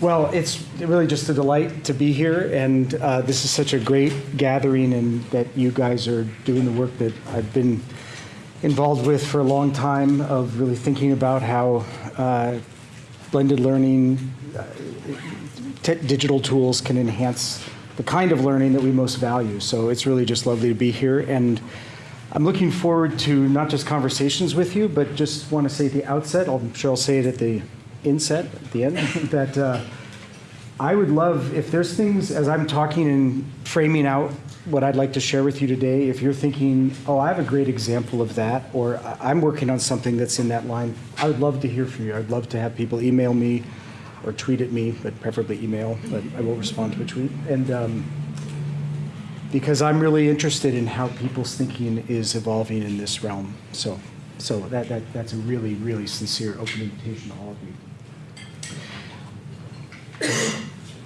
Well, it's really just a delight to be here, and uh, this is such a great gathering, and that you guys are doing the work that I've been involved with for a long time of really thinking about how uh, blended learning, uh, digital tools can enhance the kind of learning that we most value. So it's really just lovely to be here, and I'm looking forward to not just conversations with you, but just want to say at the outset, I'm sure I'll say it at the inset, at the end, that uh, I would love, if there's things, as I'm talking and framing out what I'd like to share with you today, if you're thinking, oh, I have a great example of that, or I'm working on something that's in that line, I would love to hear from you. I'd love to have people email me or tweet at me, but preferably email, but I will respond to a tweet. And um, because I'm really interested in how people's thinking is evolving in this realm. So, so that, that, that's a really, really sincere open invitation to all of you.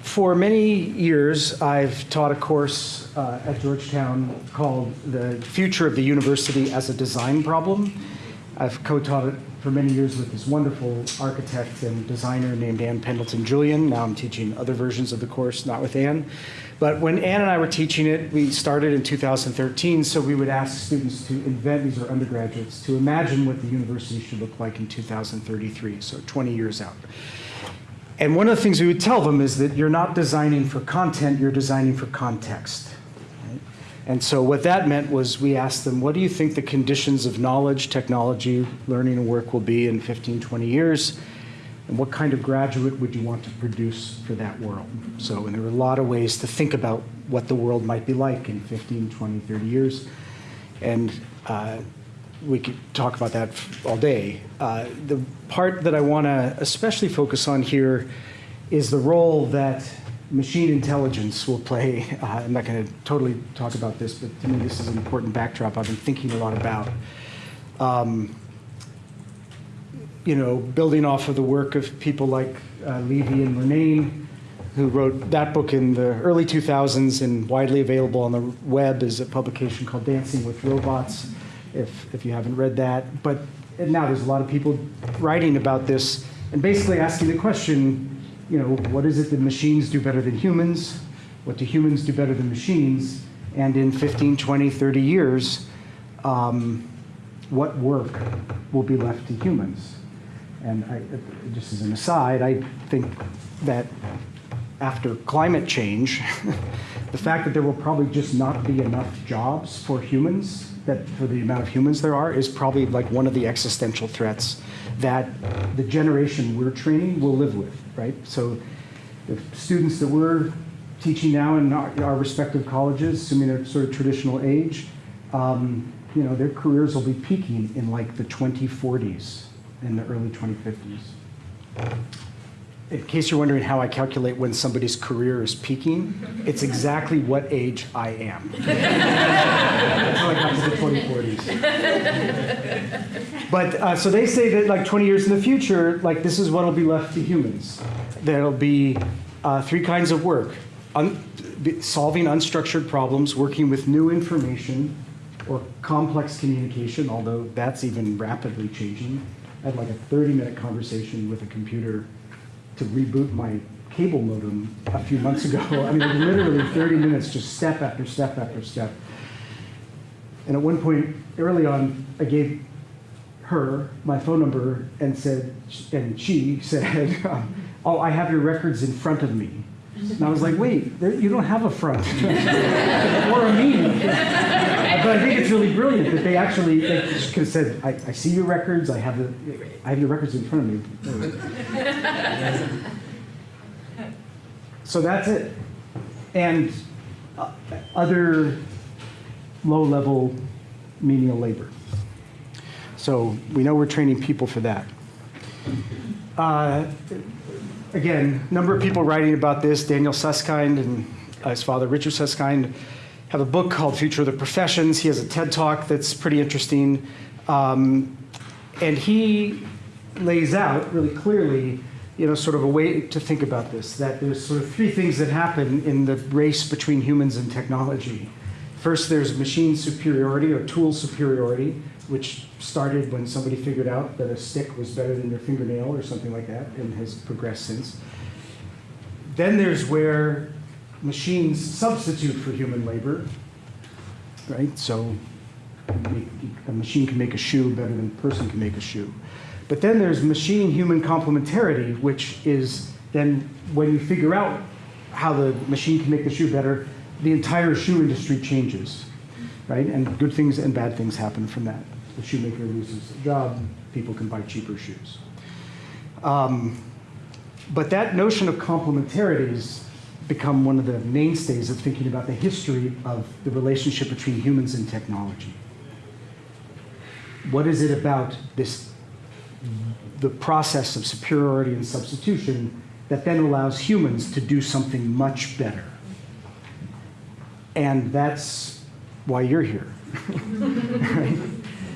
For many years, I've taught a course uh, at Georgetown called The Future of the University as a Design Problem. I've co-taught it for many years with this wonderful architect and designer named Ann Pendleton Jullian. Now I'm teaching other versions of the course, not with Ann. But when Ann and I were teaching it, we started in 2013, so we would ask students to invent, these are undergraduates, to imagine what the university should look like in 2033, so 20 years out. And one of the things we would tell them is that you're not designing for content, you're designing for context. And so what that meant was we asked them, what do you think the conditions of knowledge, technology, learning, and work will be in 15, 20 years? And what kind of graduate would you want to produce for that world? So, and there were a lot of ways to think about what the world might be like in 15, 20, 30 years. And uh, we could talk about that all day. Uh, the part that I want to especially focus on here is the role that machine intelligence will play. Uh, I'm not going to totally talk about this, but to me, this is an important backdrop I've been thinking a lot about. Um, you know, building off of the work of people like uh, Levy and Murnane, who wrote that book in the early 2000s and widely available on the web is a publication called Dancing with Robots, if, if you haven't read that. But now there's a lot of people writing about this and basically asking the question, you know, what is it that machines do better than humans? What do humans do better than machines? And in 15, 20, 30 years, um, what work will be left to humans? And I, just as an aside, I think that after climate change, the fact that there will probably just not be enough jobs for humans, that for the amount of humans there are, is probably like one of the existential threats that the generation we're training will live with, right? So the students that we're teaching now in our, our respective colleges, assuming they're sort of traditional age, um, you know, their careers will be peaking in like the 2040s in the early 2050s. In case you're wondering how I calculate when somebody's career is peaking, it's exactly what age I am. That's how I got to the 2040s. But uh, so they say that like 20 years in the future, like this is what will be left to humans. There'll be uh, three kinds of work: Un- solving unstructured problems, working with new information, or complex communication. Although that's even rapidly changing. I had like a 30-minute conversation with a computer to reboot my cable modem a few months ago. I mean, literally 30 minutes, just step after step after step. And at one point, early on, I gave her my phone number and said, and she said, "Oh, I have your records in front of me." And I was like, "Wait, there, you don't have a front or a me." but I think it's really brilliant that they actually they could have said, I, "I see your records. I have the, I have your records in front of me." So that's it. And uh, other low-level menial labor. So we know we're training people for that. Uh, again, number of people writing about this. Daniel Susskind and uh, his father, Richard Susskind, have a book called Future of the Professions. He has a TED Talk that's pretty interesting. Um, and he lays out really clearly, you know, sort of a way to think about this, that there's sort of three things that happen in the race between humans and technology. First, there's machine superiority or tool superiority, which started when somebody figured out that a stick was better than your fingernail or something like that and has progressed since. Then there's where machines substitute for human labor, right? So a machine can make a shoe better than a person can make a shoe. But then there's machine-human complementarity, which is then when you figure out how the machine can make the shoe better, the entire shoe industry changes, right? And good things and bad things happen from that. The shoemaker loses a job, people can buy cheaper shoes. Um, but that notion of complementarity has become one of the mainstays of thinking about the history of the relationship between humans and technology. What is it about this, the process of superiority and substitution that then allows humans to do something much better? And that's why you're here. right?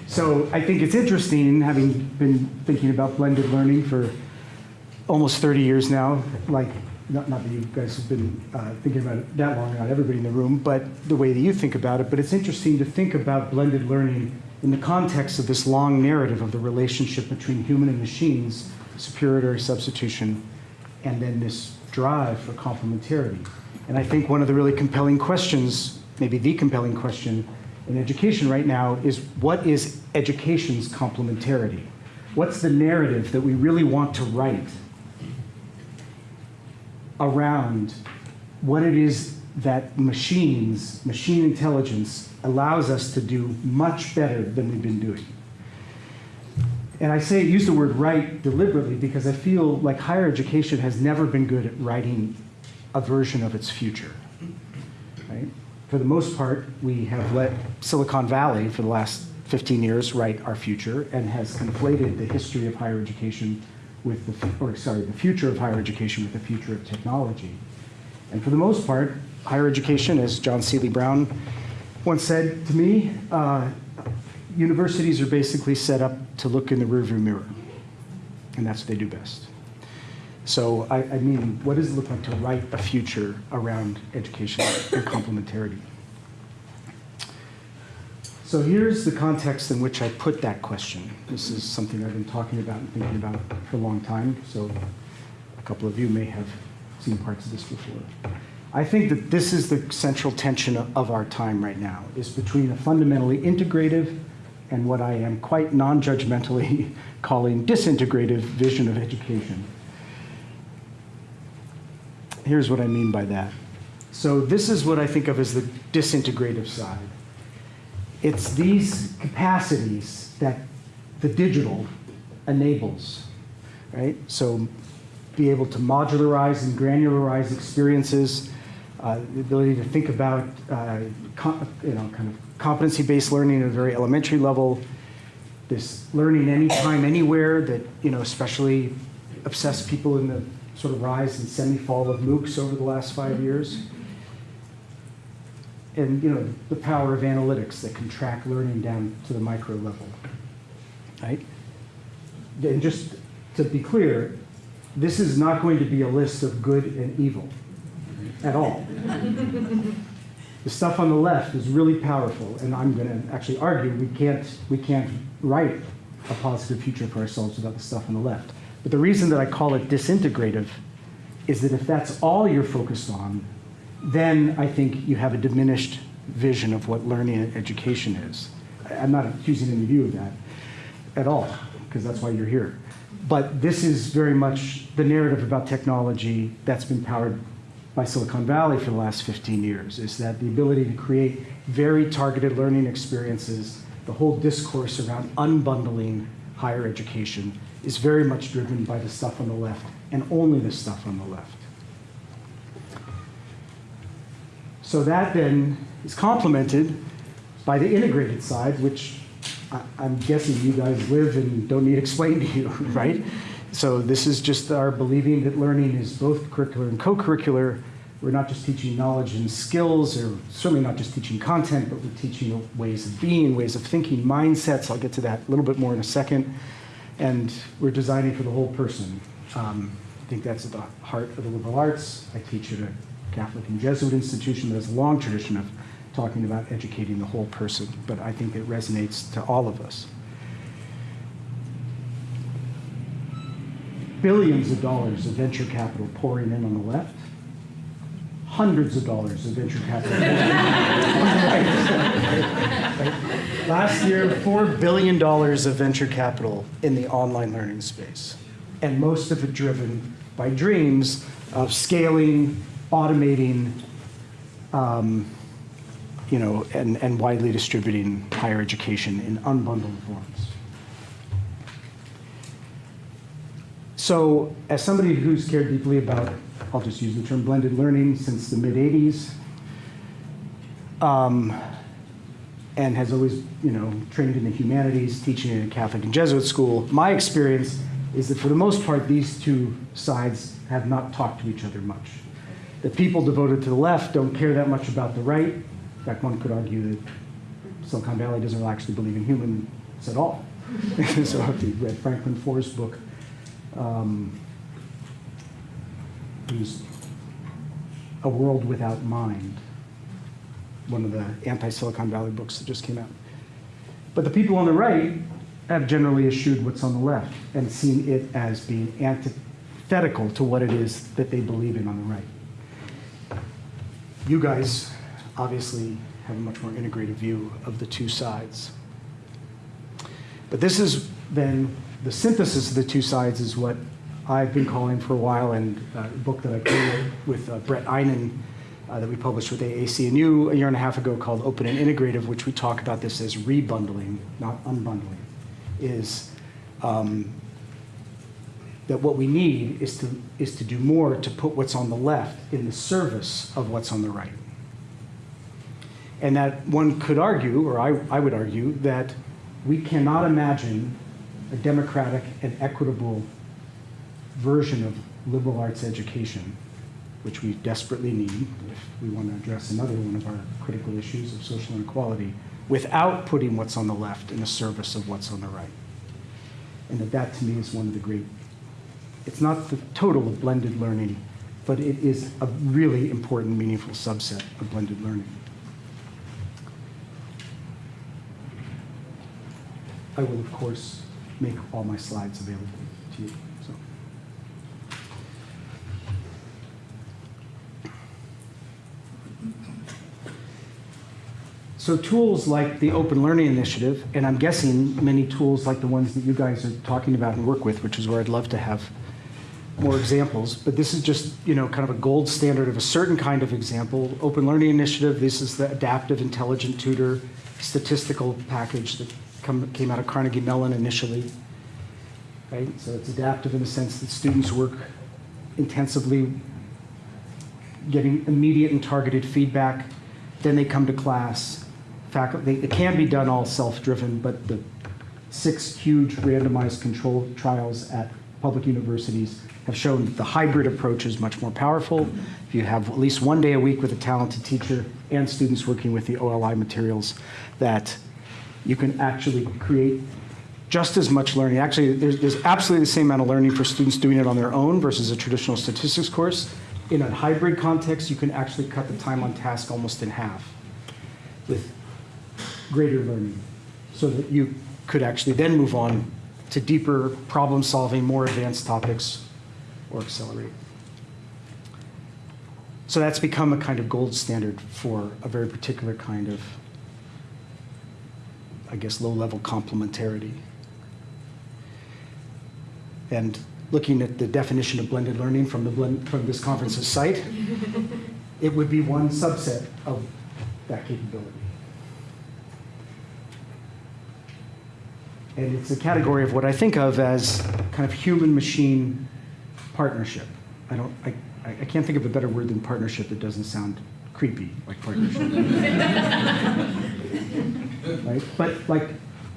So I think it's interesting, having been thinking about blended learning for almost 30 years now, like, not, not that you guys have been uh, thinking about it that long, not everybody in the room, but the way that you think about it. But it's interesting to think about blended learning in the context of this long narrative of the relationship between human and machines, superiority substitution, and then this drive for complementarity. And I think one of the really compelling questions, maybe the compelling question in education right now is what is education's complementarity? What's the narrative that we really want to write around what it is that machines, machine intelligence, allows us to do much better than we've been doing. And I say use the word write deliberately because I feel like higher education has never been good at writing a version of its future. Right? For the most part, we have let Silicon Valley for the last 15 years write our future and has conflated the history of higher education with the, or sorry, the future of higher education with the future of technology. And for the most part, higher education, as John Seely Brown once said to me, uh, universities are basically set up to look in the rearview mirror, and that's what they do best. So I, I mean, what does it look like to write a future around education and complementarity? So here's the context in which I put that question. This is something I've been talking about and thinking about for a long time, so a couple of you may have seen parts of this before. I think that this is the central tension of our time right now, is between a fundamentally integrative and what I am quite non-judgmentally calling disintegrative vision of education. Here's what I mean by that. So this is what I think of as the disintegrative side. It's these capacities that the digital enables, right? So be able to modularize and granularize experiences, uh, the ability to think about, uh, you know, kind of competency-based learning at a very elementary level, this learning anytime, anywhere that, you know, especially obsessed people in the sort of rise and semi-fall of MOOCs over the last five years and you know the power of analytics that can track learning down to the micro level, right? And just to be clear, this is not going to be a list of good and evil at all. the stuff on the left is really powerful, and I'm going to actually argue we can't we can't write a positive future for ourselves without the stuff on the left. But the reason that I call it disintegrative is that if that's all you're focused on, then I think you have a diminished vision of what learning and education is. I'm not accusing any of you of that at all, because that's why you're here. But this is very much the narrative about technology that's been powered by Silicon Valley for the last 15 years, is that the ability to create very targeted learning experiences, the whole discourse around unbundling higher education is very much driven by the stuff on the left, and only the stuff on the left. So that then is complemented by the integrated side, which I, am guessing you guys live and don't need explained to you, right? So this is just our believing that learning is both curricular and co-curricular. We're not just teaching knowledge and skills, or certainly not just teaching content, but we're teaching ways of being, ways of thinking, mindsets. I'll get to that a little bit more in a second. And we're designing for the whole person. Um, I think that's at the heart of the liberal arts. I teach at a Catholic and Jesuit institution that has a long tradition of talking about educating the whole person, but I think it resonates to all of us. billions of dollars of venture capital pouring in on the left, hundreds of dollars of venture capital pouring in on the right. Right? Last year, $4 billion of venture capital in the online learning space, and most of it driven by dreams of scaling, automating, um, you know, and, and widely distributing higher education in unbundled forms. So, as somebody who's cared deeply about, I'll just use the term blended learning since the mid 80s, um, and has always, you know, trained in the humanities, teaching in a Catholic and Jesuit school, my experience is that for the most part, these two sides have not talked to each other much. The people devoted to the left don't care that much about the right. In fact, one could argue that Silicon Valley doesn't actually believe in humans at all. so if you read Franklin Foer's book, um, who's A World Without Mind, one of the anti-Silicon Valley books that just came out. But the people on the right have generally eschewed what's on the left and seen it as being antithetical to what it is that they believe in on the right. You guys obviously have a much more integrated view of the two sides. But this is then the synthesis of the two sides is what I've been calling for a while, and uh, a book that I co-wrote with uh, Bret Eynon uh, that we published with AAC&U a year and a half ago called Open and Integrative, which we talk about this as rebundling, not unbundling, is um, that what we need is to, is to do more to put what's on the left in the service of what's on the right. And that one could argue, or I, I would argue, that we cannot imagine a democratic and equitable version of liberal arts education, which we desperately need if we want to address another one of our critical issues of social inequality, without putting what's on the left in the service of what's on the right. And that that to me is one of the great, it's not the total of blended learning, but it is a really important, meaningful subset of blended learning. I will, of course, make all my slides available to you. So. Tools like the Open Learning Initiative, and I'm guessing many tools like the ones that you guys are talking about and work with, which is where I'd love to have more examples, but this is just, you know, kind of a gold standard of a certain kind of example. Open Learning Initiative, this is the adaptive intelligent tutor statistical package that come, came out of Carnegie Mellon initially. Right? So it's adaptive in the sense that students work intensively, getting immediate and targeted feedback. Then they come to class. Faculty, it can be done all self-driven, but the six huge randomized control trials at public universities have shown that the hybrid approach is much more powerful. If you have at least one day a week with a talented teacher and students working with the OLI materials, that you can actually create just as much learning. Actually, there's, there's absolutely the same amount of learning for students doing it on their own versus a traditional statistics course. In a hybrid context, you can actually cut the time on task almost in half with greater learning so that you could actually then move on to deeper problem solving, more advanced topics, or accelerate. So that's become a kind of gold standard for a very particular kind of, I guess, low level complementarity. And looking at the definition of blended learning from, the blend, from this conference's site, it would be one subset of that capability. And it's a category of what I think of as kind of human-machine partnership. I don't, I, I can't think of a better word than partnership that doesn't sound creepy like partnership. right? But like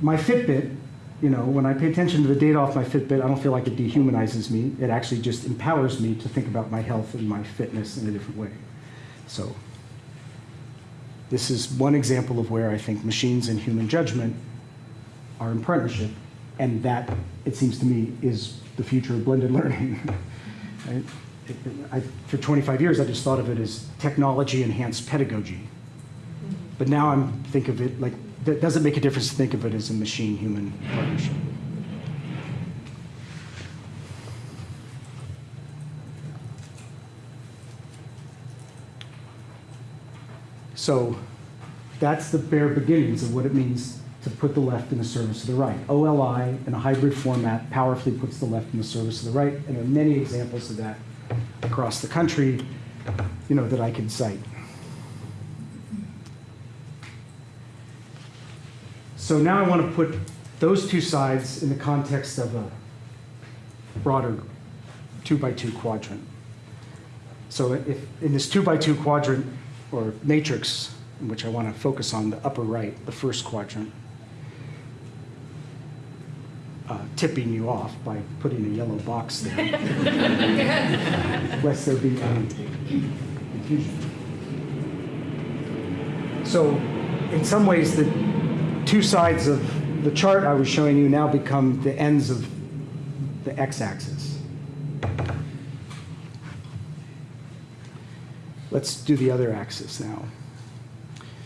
my Fitbit, you know, when I pay attention to the data off my Fitbit, I don't feel like it dehumanizes me. It actually just empowers me to think about my health and my fitness in a different way. So this is one example of where I think machines and human judgment are in partnership. And that, it seems to me, is the future of blended learning. I, for 25 years, I just thought of it as technology-enhanced pedagogy. But now I'm think of it like, that doesn't make a difference to think of it as a machine-human partnership. So that's the bare beginnings of what it means to put the left in the service of the right. OLI in a hybrid format powerfully puts the left in the service of the right, and there are many examples of that across the country, you know, that I could cite. So now I want to put those two sides in the context of a broader two by two quadrant. So if, in this two by two quadrant or matrix, which I want to focus on the upper right, the first quadrant, uh, tipping you off by putting a yellow box there, lest there be any confusion. So in some ways, the two sides of the chart I was showing you now become the ends of the x-axis. Let's do the other axis now.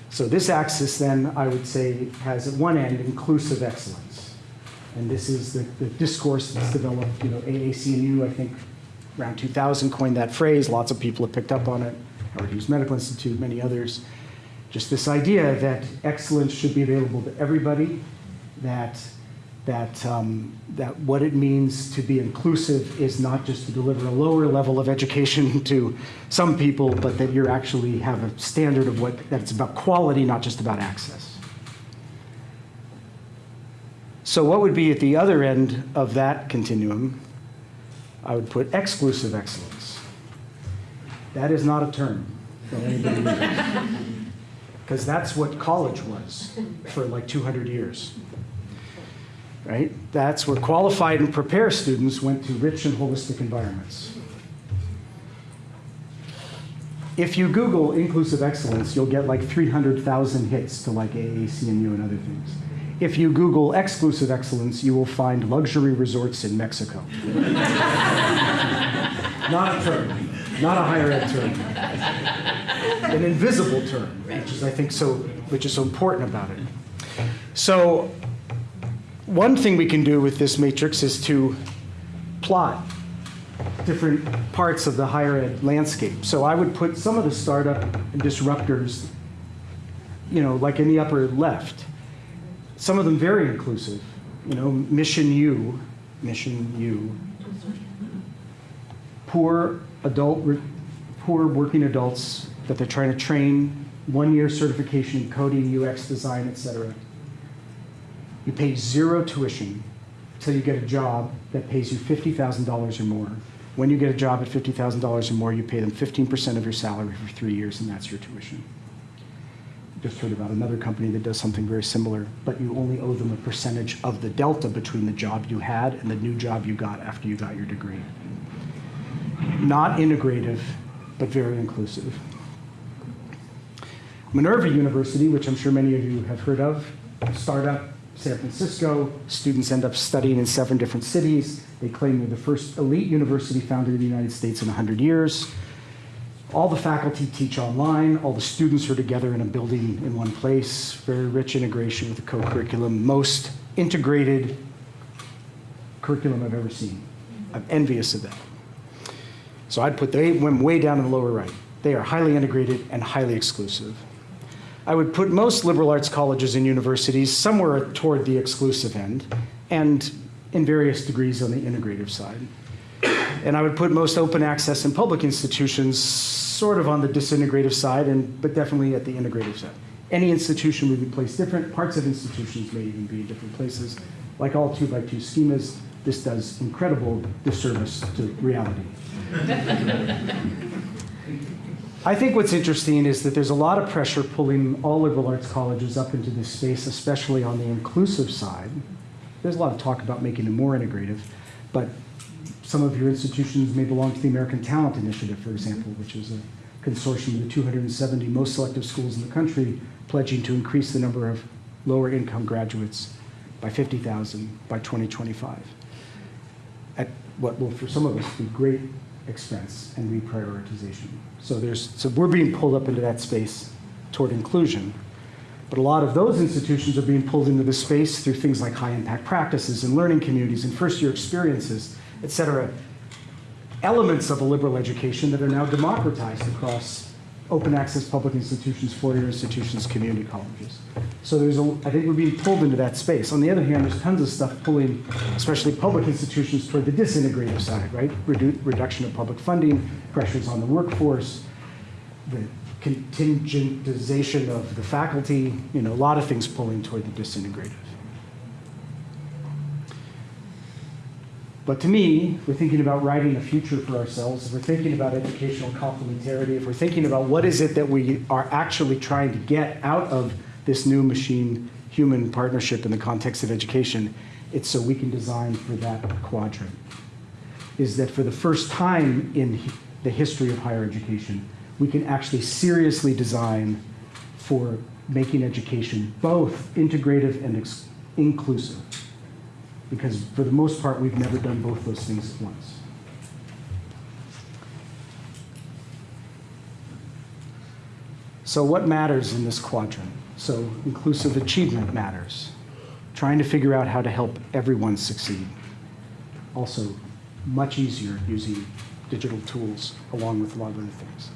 So this axis then, I would say, has at one end inclusive excellence. And this is the, the discourse that's developed, you know, AAC&U, I think, around 2000 coined that phrase. Lots of people have picked up on it. Howard Hughes Medical Institute, many others. Just this idea that excellence should be available to everybody, that that, um, that what it means to be inclusive is not just to deliver a lower level of education to some people, but that you actually have a standard of what, that it's about quality, not just about access. So what would be at the other end of that continuum? I would put exclusive excellence. That is not a term for anybody Because that's what college was for like 200 years right? That's where qualified and prepared students went to rich and holistic environments. If you Google inclusive excellence, you'll get like 300,000 hits to like AAC&U and other things. If you Google exclusive excellence, you will find luxury resorts in Mexico. not a term, not a higher ed term. An invisible term, which is I think so, which is so important about it. So one thing we can do with this matrix is to plot different parts of the higher ed landscape. So I would put some of the startup disruptors, you know, like in the upper left. Some of them very inclusive. You know, Mission U, Mission U. Poor adult, poor working adults that they're trying to train, one-year certification in coding, UX design, etc. you pay zero tuition until you get a job that pays you $50,000 or more. When you get a job at $50,000 or more, you pay them 15% of your salary for three years, and that's your tuition. Just heard about another company that does something very similar, but you only owe them a percentage of the delta between the job you had and the new job you got after you got your degree. Not integrative, but very inclusive. Minerva University, which I'm sure many of you have heard of, startup, San Francisco. Students end up studying in seven different cities. They claim they're the first elite university founded in the United States in 100 years. All the faculty teach online. All the students are together in a building in one place. Very rich integration with the co-curriculum. Most integrated curriculum I've ever seen. I'm envious of that. So I'd put them way down in the lower right. They are highly integrated and highly exclusive. I would put most liberal arts colleges and universities somewhere toward the exclusive end and in various degrees on the integrative side. And I would put most open access and public institutions sort of on the disintegrative side, and, but definitely at the integrative side. Any institution would be placed different. Parts of institutions may even be in different places. Like all two by two schemas, this does incredible disservice to reality. I think what's interesting is that there's a lot of pressure pulling all liberal arts colleges up into this space, especially on the inclusive side. There's a lot of talk about making it more integrative, but some of your institutions may belong to the American Talent Initiative, for example, which is a consortium of the 270 most selective schools in the country pledging to increase the number of lower income graduates by 50,000 by 2025 at what will, for some of us, be great expense and reprioritization. So there's so we're being pulled up into that space toward inclusion. But a lot of those institutions are being pulled into the space through things like high impact practices and learning communities and first year experiences, et cetera. Elements of a liberal education that are now democratized across open access public institutions, four-year institutions, community colleges. So there's a, I think we're being pulled into that space. On the other hand, there's tons of stuff pulling, especially public institutions, toward the disintegrative side, right? Redu- reduction of public funding, pressures on the workforce, the contingentization of the faculty, you know, a lot of things pulling toward the disintegrative. But to me, if we're thinking about writing a future for ourselves, if we're thinking about educational complementarity, if we're thinking about what is it that we are actually trying to get out of this new machine-human partnership in the context of education, it's so we can design for that quadrant. Is that for the first time in the history of higher education, we can actually seriously design for making education both integrative and inclusive because for the most part, we've never done both those things at once. So what matters in this quadrant? So inclusive achievement matters. Trying to figure out how to help everyone succeed. Also, much easier using digital tools along with a lot of other things.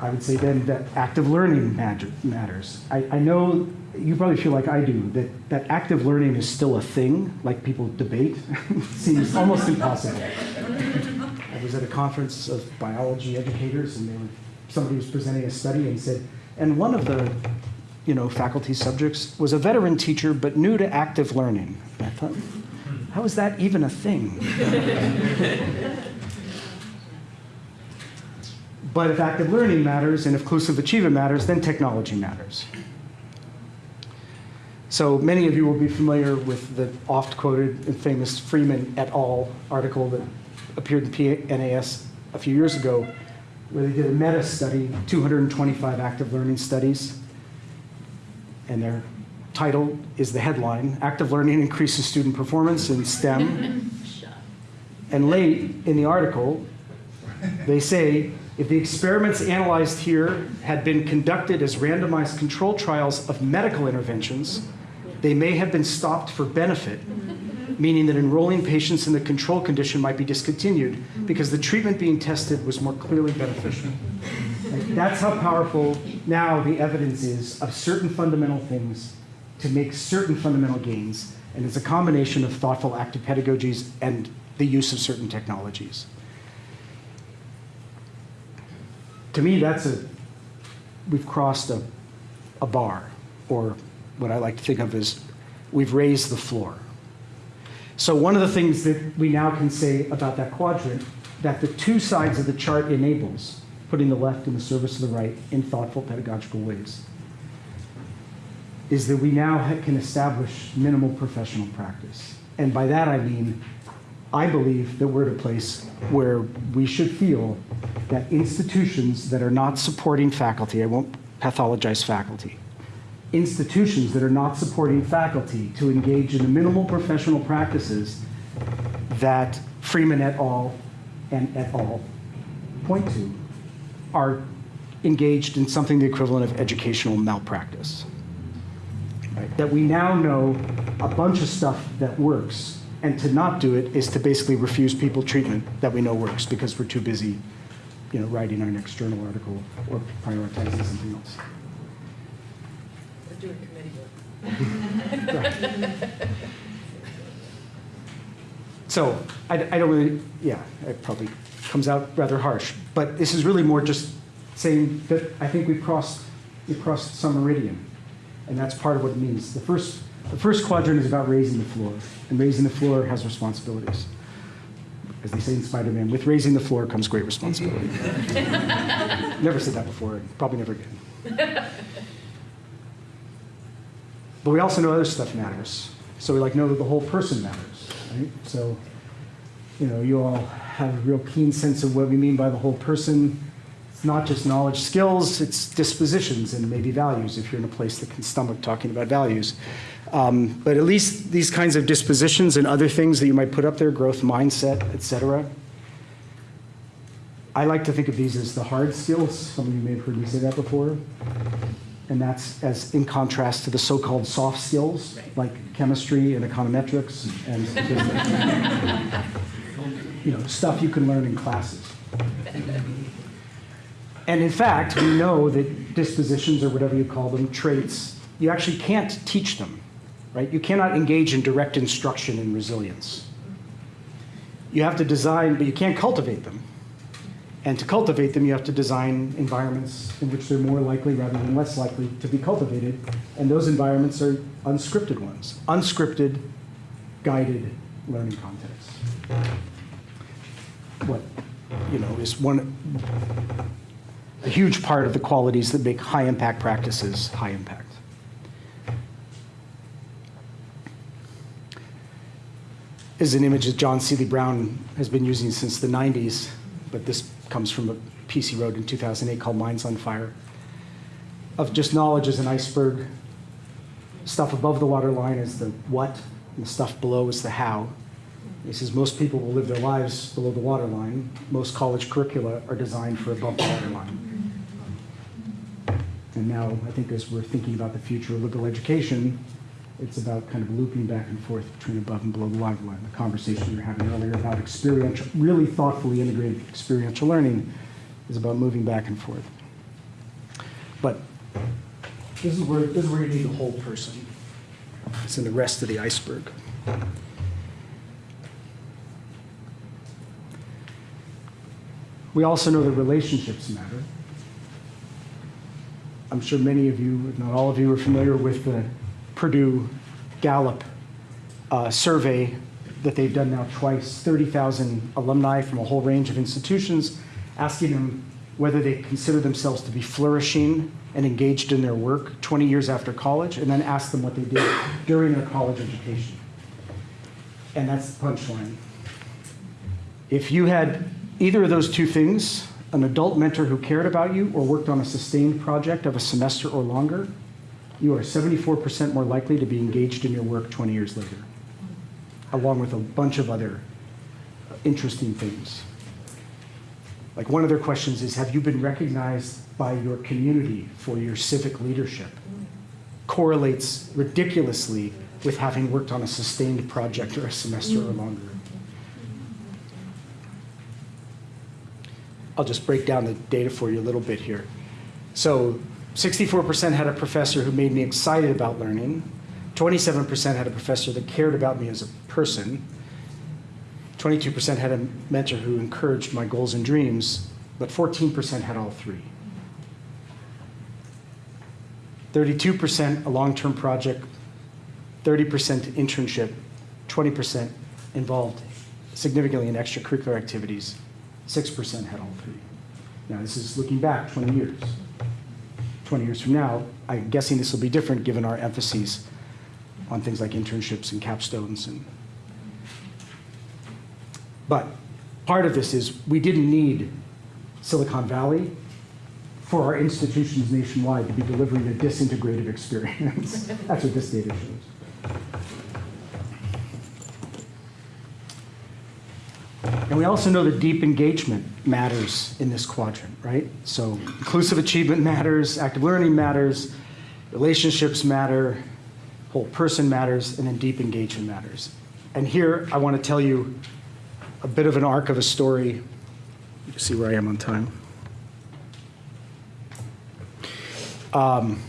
I would say then that active learning matters. I, I know you probably feel like I do, that, that active learning is still a thing, like people debate, seems almost impossible. I was at a conference of biology educators, and they were, somebody was presenting a study and said, and one of the you know, faculty subjects was a veteran teacher, but new to active learning. I thought, how is that even a thing? But if active learning matters and if inclusive achievement matters, then technology matters. So many of you will be familiar with the oft quoted and famous Freeman et al. article that appeared in PNAS a few years ago, where they did a meta study, 225 active learning studies. And their title is the headline Active Learning Increases Student Performance in STEM. and late in the article, they say if the experiments analyzed here had been conducted as randomized control trials of medical interventions, they may have been stopped for benefit, meaning that enrolling patients in the control condition might be discontinued because the treatment being tested was more clearly beneficial. That's how powerful now the evidence is of certain fundamental things to make certain fundamental gains. And it's a combination of thoughtful active pedagogies and the use of certain technologies. to me, that's a, we've crossed a, a bar, or what I like to think of as we've raised the floor. So one of the things that we now can say about that quadrant, that the two sides of the chart enables, putting the left in the service of the right in thoughtful pedagogical ways, is that we now can establish minimal professional practice. And by that I mean I believe that we're at a place where we should feel that institutions that are not supporting faculty, I won't pathologize faculty, institutions that are not supporting faculty to engage in the minimal professional practices that Freeman et al. and et al. point to are engaged in something the equivalent of educational malpractice. Right? That we now know a bunch of stuff that works, and to not do it is to basically refuse people treatment that we know works because we're too busy, you know, writing our next journal article or prioritizing something else. We're doing committee work. So I, I don't really, yeah, it probably comes out rather harsh, but this is really more just saying that I think we've crossed, we've crossed some meridian, and that's part of what it means. The first, the first quadrant is about raising the floor, and raising the floor has responsibilities. As they say in Spider-Man, with raising the floor comes great responsibility. never said that before, probably never again. But we also know other stuff matters. So we like know that the whole person matters, right? So, you know, you all have a real keen sense of what we mean by the whole person. It's not just knowledge, skills, it's dispositions and maybe values if you're in a place that can stomach talking about values. Um, but at least these kinds of dispositions and other things that you might put up there, growth mindset, et cetera. I like to think of these as the hard skills. Some of you may have heard me say that before and that's as in contrast to the so-called soft skills like chemistry and econometrics and you know stuff you can learn in classes And in fact, we know that dispositions, or whatever you call them, traits, you actually can't teach them, right? You cannot engage in direct instruction in resilience. You have to design, but you can't cultivate them. And to cultivate them, you have to design environments in which they're more likely rather than less likely to be cultivated. And those environments are unscripted ones, unscripted, guided learning contexts. What, you know, is one, a huge part of the qualities that make high impact practices high impact. Is an image that John Seely Brown has been using since the 90s, but this comes from a PC wrote in 2008 called Minds on Fire, of just knowledge as an iceberg. Stuff above the waterline is the what, and the stuff below is the how. He says most people will live their lives below the waterline. Most college curricula are designed for above the waterline. And now, I think as we're thinking about the future of liberal education, it's about kind of looping back and forth between above and below the waterline. The conversation we were having earlier about experiential, really thoughtfully integrated experiential learning is about moving back and forth. But this is where, this is where you need the whole person. It's in the rest of the iceberg. We also know that relationships matter. I'm sure many of you, if not all of you, are familiar with the Purdue Gallup uh, survey that they've done now twice 30,000 alumni from a whole range of institutions, asking them whether they consider themselves to be flourishing and engaged in their work 20 years after college, and then ask them what they did during their college education. And that's the punchline. If you had either of those two things, an adult mentor who cared about you or worked on a sustained project of a semester or longer, you are 74% more likely to be engaged in your work 20 years later, along with a bunch of other interesting things. Like one of their questions is Have you been recognized by your community for your civic leadership? Correlates ridiculously with having worked on a sustained project or a semester or longer. I'll just break down the data for you a little bit here. So 64% had a professor who made me excited about learning. 27% had a professor that cared about me as a person. 22% had a mentor who encouraged my goals and dreams, but 14% had all three. 32% a long-term project, 30% internship, 20% involved significantly in extracurricular activities, 6% had all three. Now, this is looking back 20 years. 20 years from now, I'm guessing this will be different given our emphases on things like internships and capstones. And but part of this is we didn't need Silicon Valley for our institutions nationwide to be delivering a disintegrative experience. That's what this data shows. We also know that deep engagement matters in this quadrant, right? So inclusive achievement matters, active learning matters, relationships matter, whole person matters, and then deep engagement matters. And here I want to tell you a bit of an arc of a story. You see where I am on time. Um,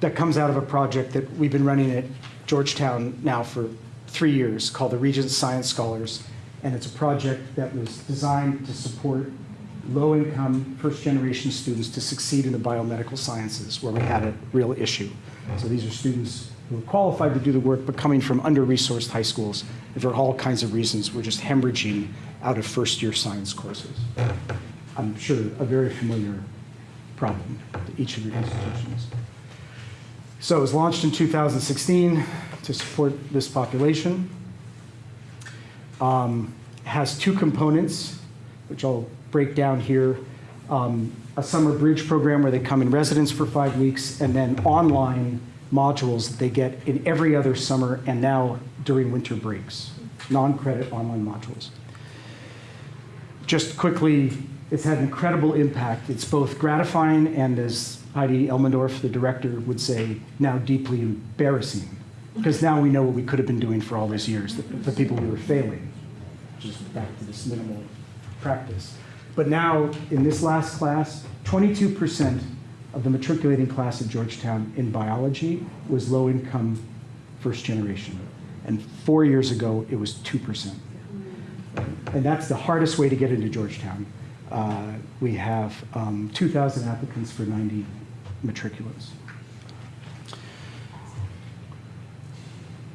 that comes out of a project that we've been running at Georgetown now for three years called the Regents Science Scholars and it's a project that was designed to support low-income, first-generation students to succeed in the biomedical sciences, where we had a real issue. So these are students who are qualified to do the work, but coming from under-resourced high schools, and for all kinds of reasons, we're just hemorrhaging out of first-year science courses. I'm sure a very familiar problem to each of your institutions. So it was launched in 2016 to support this population um, has two components, which I'll break down here. Um, a summer bridge program where they come in residence for five weeks, and then online modules that they get in every other summer and now during winter breaks, non-credit online modules. Just quickly, it's had an incredible impact. It's both gratifying and, as Heidi Elmendorf, the director, would say, now deeply embarrassing because now we know what we could have been doing for all these years, the, the people we were failing, just back to this minimal practice. But now, in this last class, 22% of the matriculating class at Georgetown in biology was low-income first generation. And four years ago, it was 2%. And that's the hardest way to get into Georgetown. Uh, We have um, 2,000 applicants for 90 matriculants.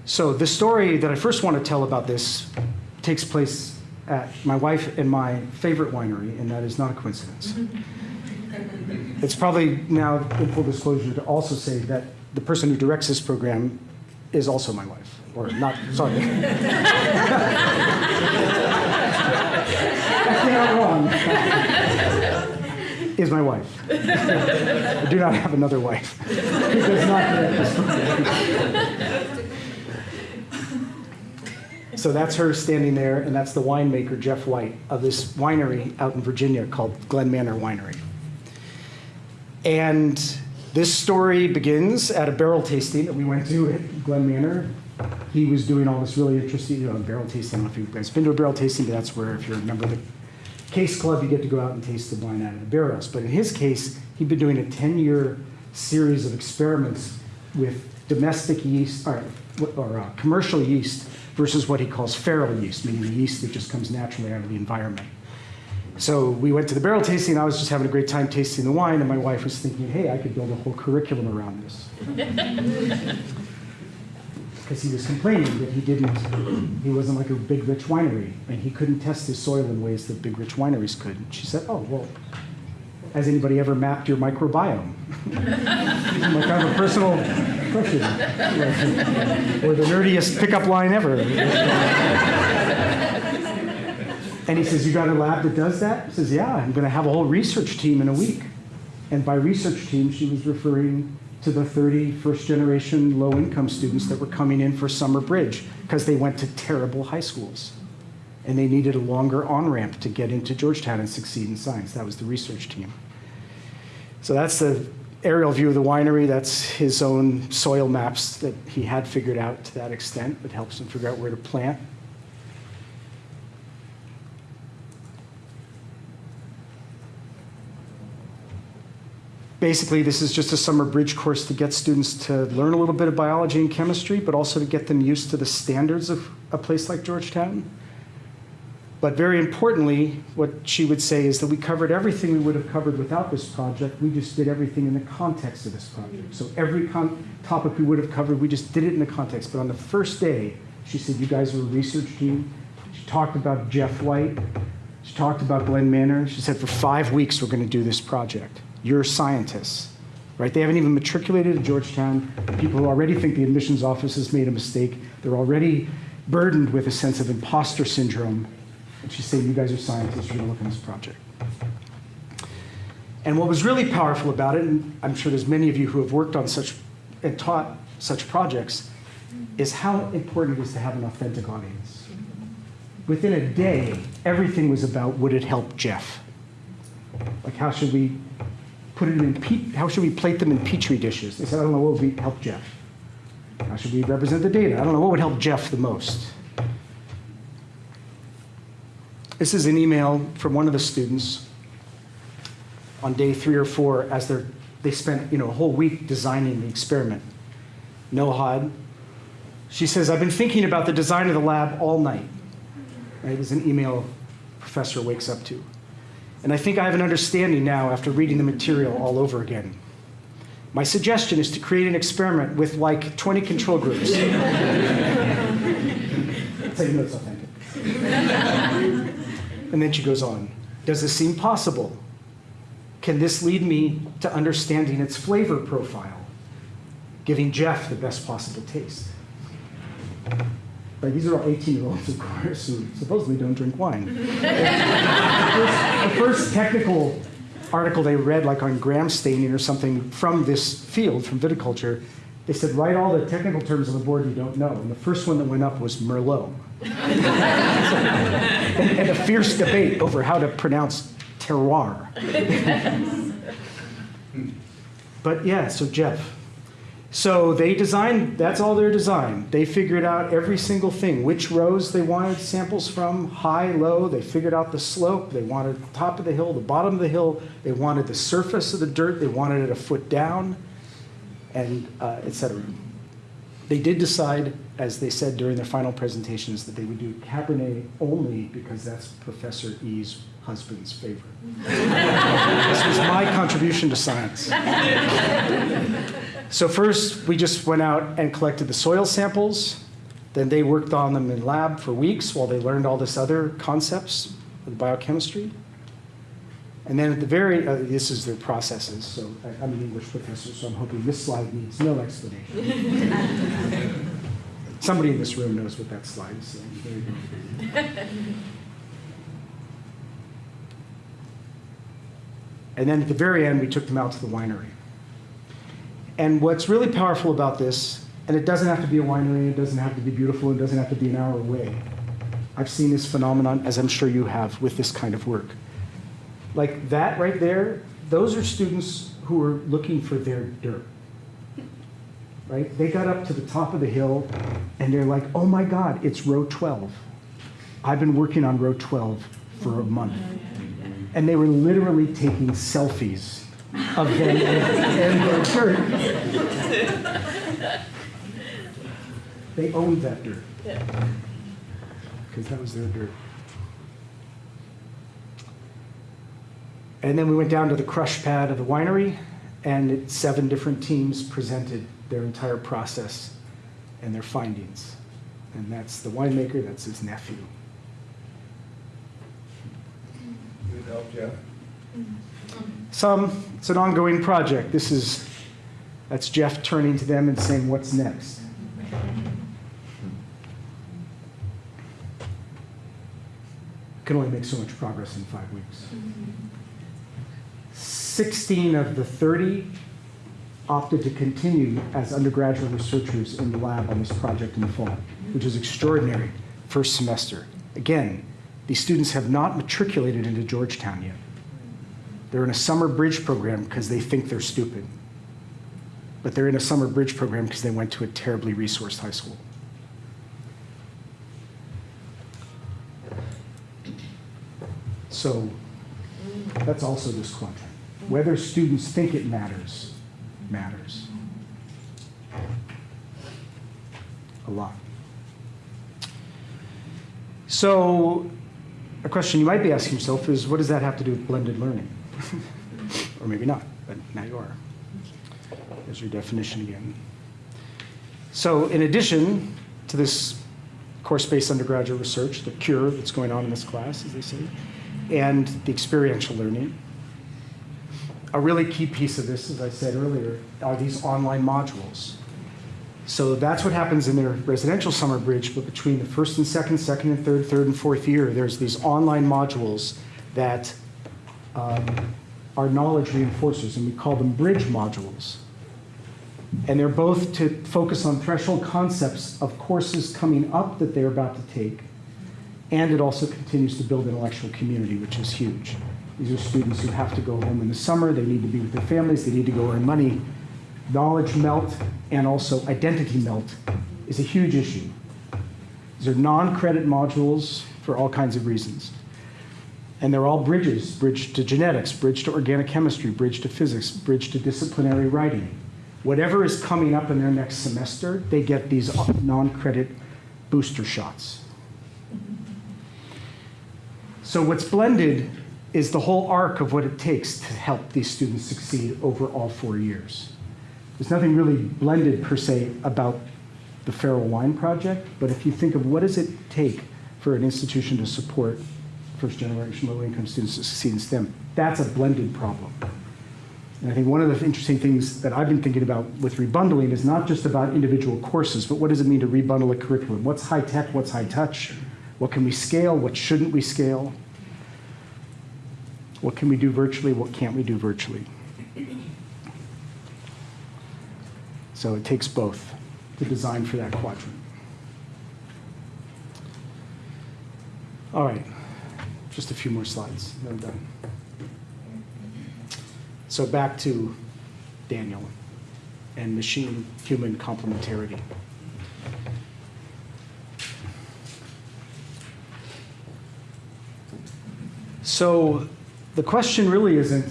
So the story that I first want to tell about this takes place at my wife and my favorite winery, and that is not a coincidence. It's probably now, in full disclosure, to also say that the person who directs this program is also my wife, or not, sorry. That's not wrong. Is my wife. I do not have another wife who does not direct this program. So that's her standing there, and that's the winemaker, Jeff White, of this winery out in Virginia called Glen Manor Winery. And this story begins at a barrel tasting that we went to at Glen Manor. He was doing all this really interesting, you know, barrel tasting. I don't know if you guys been to a barrel tasting, but that's where, if you're a member of the Case Club, you get to go out and taste the wine out of the barrels. But in his case, he'd been doing a 10-year series of experiments with domestic yeast, or, or uh, commercial yeast versus what he calls feral yeast, meaning the yeast that just comes naturally out of the environment. So we went to the barrel tasting. And I was just having a great time tasting the wine, and my wife was thinking, hey, I could build a whole curriculum around this. Because he was complaining that he didn't, he wasn't like a big rich winery, and he couldn't test his soil in ways that big rich wineries could. And she said, oh, well, has anybody ever mapped your microbiome? like kind of a personal question. or the nerdiest pickup line ever. And he says, You got a lab that does that? He says, Yeah, I'm going to have a whole research team in a week. And by research team, she was referring to the 30 first generation low income students that were coming in for summer bridge because they went to terrible high schools. And they needed a longer on ramp to get into Georgetown and succeed in science. That was the research team. So that's the aerial view of the winery. That's his own soil maps that he had figured out to that extent that helps him figure out where to plant. Basically, this is just a summer bridge course to get students to learn a little bit of biology and chemistry, but also to get them used to the standards of a place like Georgetown. But very importantly, what she would say is that we covered everything we would have covered without this project. We just did everything in the context of this project. So every topic we would have covered, we just did it in the context. But on the first day, she said, you guys were a research team. She talked about Jeff White. She talked about Glen Manor. She said, for five weeks, we're going to do this project. You're scientists, right? They haven't even matriculated at Georgetown. People who already think the admissions office has made a mistake. They're already burdened with a sense of imposter syndrome. And she's saying, you guys are scientists, you're to look at this project. And what was really powerful about it, and I'm sure there's many of you who have worked on such and taught such projects, is how important it is to have an authentic audience. Within a day, everything was about would it help Jeff? Like how should we put it in, how should we plate them in petri dishes? They said, I don't know what would help Jeff. How should we represent the data? I don't know what would help Jeff the most. This is an email from one of the students on day three or four as they're, they spent you know, a whole week designing the experiment. Nohad. She says, I've been thinking about the design of the lab all night. Right? It's an email professor wakes up to. And I think I have an understanding now after reading the material all over again. My suggestion is to create an experiment with like 20 control groups. You know authentic. And then she goes on Does this seem possible? Can this lead me to understanding its flavor profile, giving Jeff the best possible taste? Right, these are all 18 year olds, of course, who supposedly don't drink wine. the, first, the first technical article they read, like on gram staining or something from this field, from viticulture, they said, write all the technical terms on the board you don't know. And the first one that went up was Merlot. And, a fierce debate over how to pronounce terroir. but yeah, so Jeff, So they designed, that's all their design. They figured out every single thing, which rows they wanted samples from, high, low. They figured out the slope. They wanted the top of the hill, the bottom of the hill. They wanted the surface of the dirt. They wanted it a foot down, and uh, et cetera. They did decide, as they said during their final presentations, that they would do Cabernet only because that's Professor E's husband's favorite. this was my contribution to science. So first, we just went out and collected the soil samples. Then they worked on them in lab for weeks while they learned all this other concepts of biochemistry. And then at the very, uh, this is their processes. So I, I'm an English professor, so I'm hoping this slide needs no explanation. Somebody in this room knows what that slide is. Go. And then at the very end, we took them out to the winery. And what's really powerful about this, and it doesn't have to be a winery, it doesn't have to be beautiful, it doesn't have to be an hour away. I've seen this phenomenon, as I'm sure you have, with this kind of work. Like that right there, those are students who are looking for their dirt. Right? They got up to the top of the hill and they're like, oh my God, it's row 12. I've been working on row 12 for a month. And they were literally taking selfies of them and their dirt. They owned that dirt. Because that was their dirt. And then we went down to the crush pad of the winery, and it, seven different teams presented their entire process and their findings. And that's the winemaker, that's his nephew. Need help, Jeff? Some, it's an ongoing project. This is, that's Jeff turning to them and saying, what's next? Can only make so much progress in five weeks. 16 of the 30 opted to continue as undergraduate researchers in the lab on this project in the fall, which is extraordinary, first semester. Again, these students have not matriculated into Georgetown yet. They're in a summer bridge program because they think they're stupid. But they're in a summer bridge program because they went to a terribly resourced high school. So that's also this quadrant. Whether students think it matters, matters. A lot. So a question you might be asking yourself is, what does that have to do with blended learning? or maybe not, but now you are. There's your definition again. So in addition to this course-based undergraduate research, the cure that's going on in this class, as they say, and the experiential learning, a really key piece of this, as I said earlier, are these online modules. So that's what happens in their residential summer bridge, but between the first and second, second and third, third and fourth year, there's these online modules that um, are knowledge reinforcers, and we call them bridge modules. And they're both to focus on threshold concepts of courses coming up that they're about to take, and it also continues to build intellectual community, which is huge. These are students who have to go home in the summer, they need to be with their families, they need to go earn money. Knowledge melt and also identity melt is a huge issue. These are non-credit modules for all kinds of reasons. And they're all bridges, bridge to genetics, bridge to organic chemistry, bridge to physics, bridge to disciplinary writing. Whatever is coming up in their next semester, they get these non-credit booster shots. So what's blended is the whole arc of what it takes to help these students succeed over all four years. There's nothing really blended per se about the Feral Wine Project, but if you think of what does it take for an institution to support first generation low income students to succeed in STEM, that's a blended problem. And I think one of the interesting things that I've been thinking about with rebundling is not just about individual courses, but what does it mean to rebundle a curriculum? What's high tech? What's high touch? What can we scale? What shouldn't we scale? What can we do virtually? What can't we do virtually? So it takes both to design for that quadrant. All right, just a few more slides, then I'm done. So back to Daniel. and machine-human complementarity. So the question really isn't,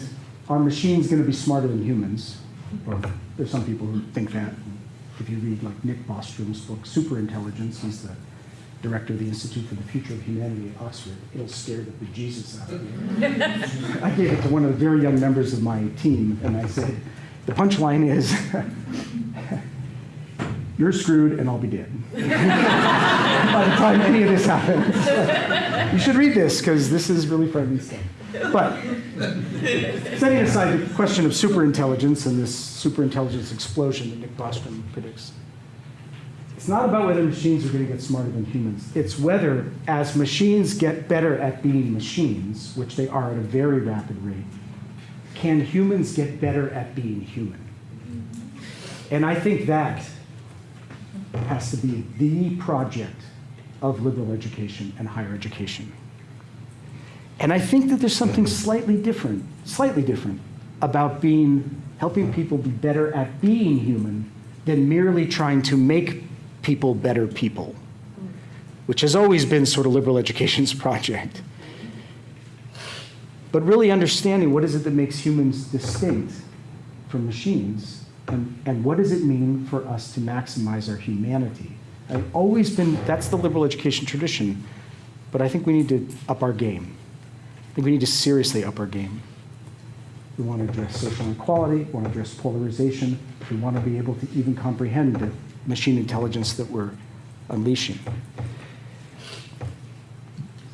are machines going to be smarter than humans? Or there's some people who think that. If you read like Nick Bostrom's book, Superintelligence, he's the director of the Institute for the Future of Humanity at Oxford. It'll scare the bejesus out of you. I gave it to one of the very young members of my team, and I said, the punchline is, you're screwed and I'll be dead. By the time any of this happens. you should read this, because this is really frightening stuff. But setting aside the question of superintelligence and this superintelligence explosion that Nick Bostrom predicts, it's not about whether machines are going to get smarter than humans. It's whether, as machines get better at being machines, which they are at a very rapid rate, can humans get better at being human? And I think that has to be the project of liberal education and higher education. And I think that there's something slightly different, slightly different about being, helping people be better at being human than merely trying to make people better people, which has always been sort of liberal education's project. But really understanding what is it that makes humans distinct from machines and, and what does it mean for us to maximize our humanity? I've always been, that's the liberal education tradition, but I think we need to up our game. I think we need to seriously up our game. We want to address social inequality, we want to address polarization, we want to be able to even comprehend the machine intelligence that we're unleashing.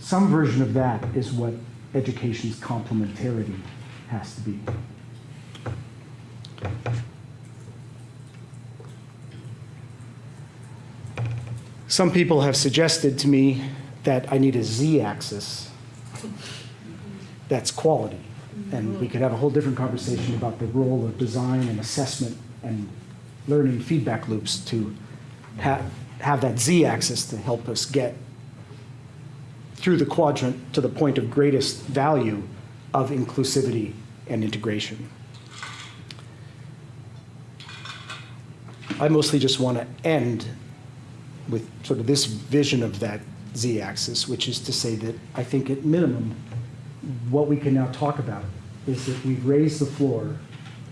Some version of that is what education's complementarity has to be. Some people have suggested to me that I need a z-axis that's quality. And we could have a whole different conversation about the role of design and assessment and learning feedback loops to have, have that z-axis to help us get through the quadrant to the point of greatest value of inclusivity and integration. I mostly just want to end with sort of this vision of that z-axis, which is to say that I think at minimum, what we can now talk about is that we've raised the floor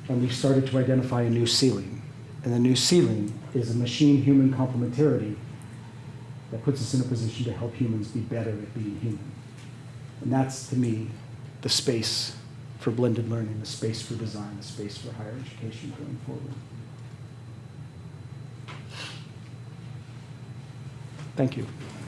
and we've started to identify a new ceiling. And the new ceiling is a machine-human complementarity that puts us in a position to help humans be better at being human. And that's, to me, the space for blended learning, the space for design, the space for higher education going forward. Thank you.